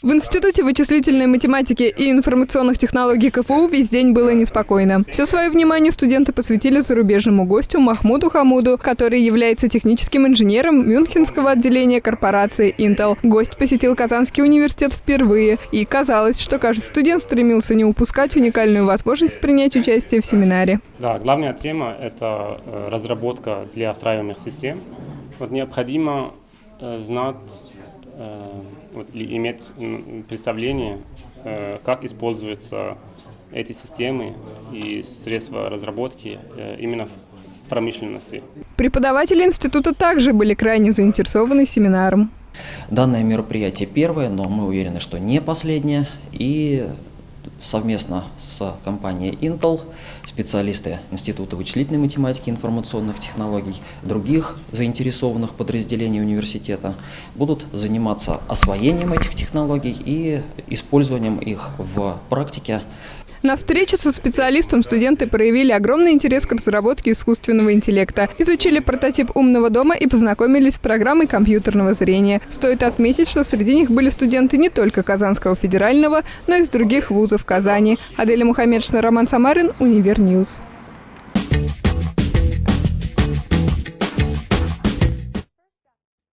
В Институте вычислительной математики и информационных технологий КФУ весь день было неспокойно. Все свое внимание студенты посвятили зарубежному гостю Махмуду Хамуду, который является техническим инженером Мюнхенского отделения корпорации Intel. Гость посетил Казанский университет впервые, и казалось, что каждый студент стремился не упускать уникальную возможность принять участие в семинаре. Да, главная тема – это э, разработка для встраиваемых систем. Вот необходимо э, знать вот, или иметь представление, э, как используются эти системы и средства разработки э, именно в промышленности. Преподаватели института также были крайне заинтересованы семинаром. Данное мероприятие первое, но мы уверены, что не последнее. И совместно с компанией Intel, специалисты Института вычислительной математики и информационных технологий, других заинтересованных подразделений университета будут заниматься освоением этих технологий и использованием их в практике на встрече со специалистом студенты проявили огромный интерес к разработке искусственного интеллекта, изучили прототип умного дома и познакомились с программой компьютерного зрения. Стоит отметить, что среди них были студенты не только Казанского федерального, но и из других вузов Казани. Аделя Мухаммедшина, Роман Самарин, Универньюз.